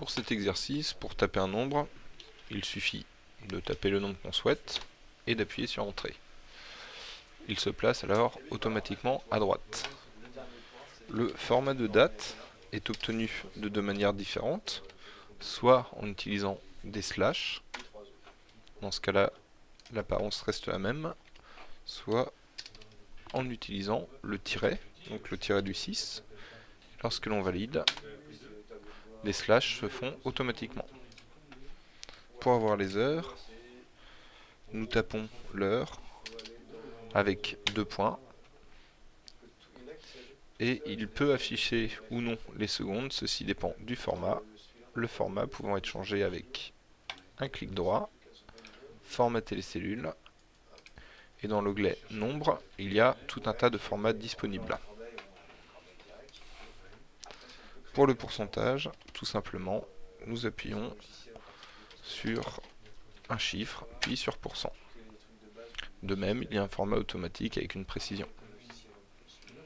Pour cet exercice, pour taper un nombre, il suffit de taper le nombre qu'on souhaite et d'appuyer sur Entrée. Il se place alors automatiquement à droite. Le format de date est obtenu de deux manières différentes, soit en utilisant des slash, dans ce cas-là l'apparence reste la même, soit en utilisant le tiret, donc le tiret du 6. Lorsque l'on valide, les slash se font automatiquement. Pour avoir les heures, nous tapons l'heure avec deux points et il peut afficher ou non les secondes, ceci dépend du format, le format pouvant être changé avec un clic droit, formater les cellules, et dans l'onglet nombre, il y a tout un tas de formats disponibles. Pour le pourcentage, tout simplement, nous appuyons sur un chiffre, puis sur pourcent. De même, il y a un format automatique avec une précision.